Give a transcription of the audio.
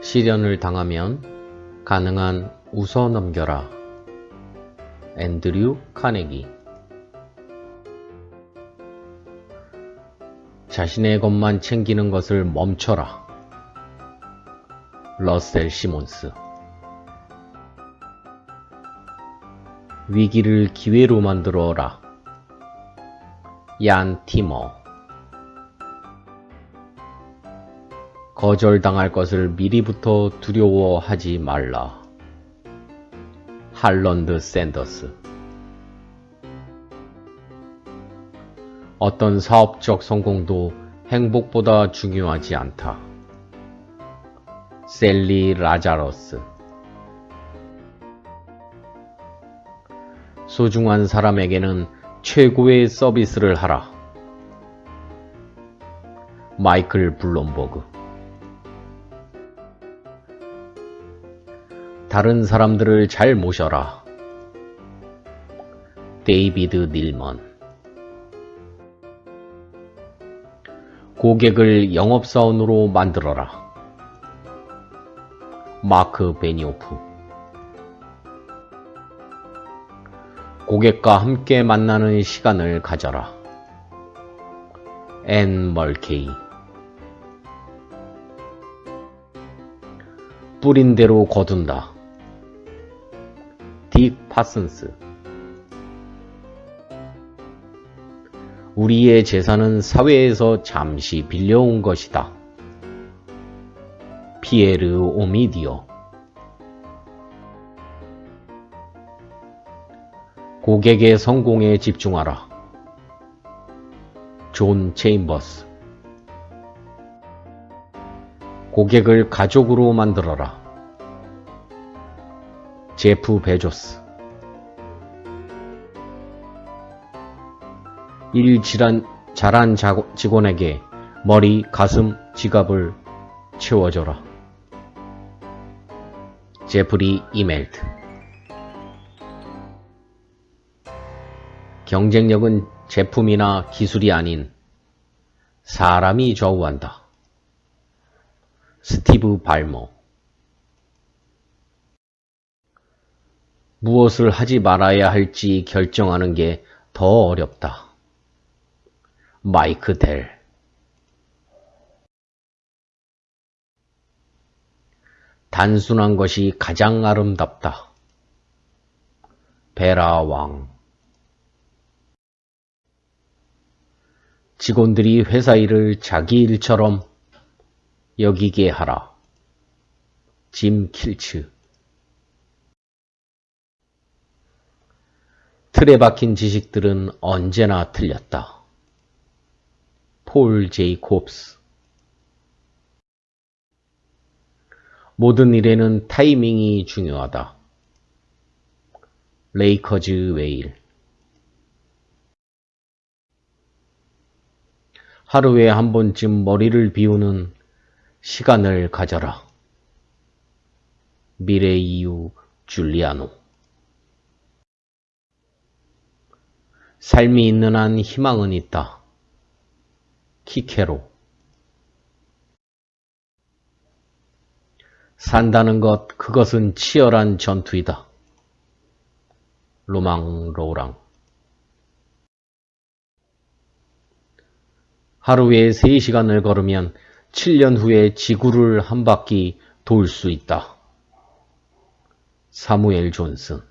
시련을 당하면 가능한 웃어 넘겨라. 앤드류 카네기 자신의 것만 챙기는 것을 멈춰라. 러셀 시몬스 위기를 기회로 만들어라. 얀 티머 거절당할 것을 미리부터 두려워하지 말라. 할런드 샌더스 어떤 사업적 성공도 행복보다 중요하지 않다. 셀리 라자러스 소중한 사람에게는 최고의 서비스를 하라. 마이클 블롬버그 다른 사람들을 잘 모셔라. 데이비드 닐먼 고객을 영업사원으로 만들어라. 마크 베니오프 고객과 함께 만나는 시간을 가져라. 앤 멀케이히 뿌린 대로 거둔다. 딕 파슨스 우리의 재산은 사회에서 잠시 빌려온 것이다. 피에르 오미디아 고객의 성공에 집중하라. 존 체임버스 고객을 가족으로 만들어라. 제프 베조스 일 질한, 잘한 직원에게 머리, 가슴, 지갑을 채워줘라. 제프리 이멜트 경쟁력은 제품이나 기술이 아닌 사람이 좌우한다. 스티브 발머 무엇을 하지 말아야 할지 결정하는 게 더 어렵다. 마이크 델 단순한 것이 가장 아름답다. 베라 왕 직원들이 회사 일을 자기 일처럼 여기게 하라. 짐 킬츠 틀에 박힌 지식들은 언제나 틀렸다. 폴 제이 콥스 모든 일에는 타이밍이 중요하다. 레이커즈 웨일 하루에 한 번쯤 머리를 비우는 시간을 가져라. 미레이유 줄리아노 삶이 있는 한 희망은 있다. 키케로 산다는 것, 그것은 치열한 전투이다. 로망 로랑 하루에 3시간을 걸으면 7년 후에 지구를 한 바퀴 돌 수 있다. 사무엘 존슨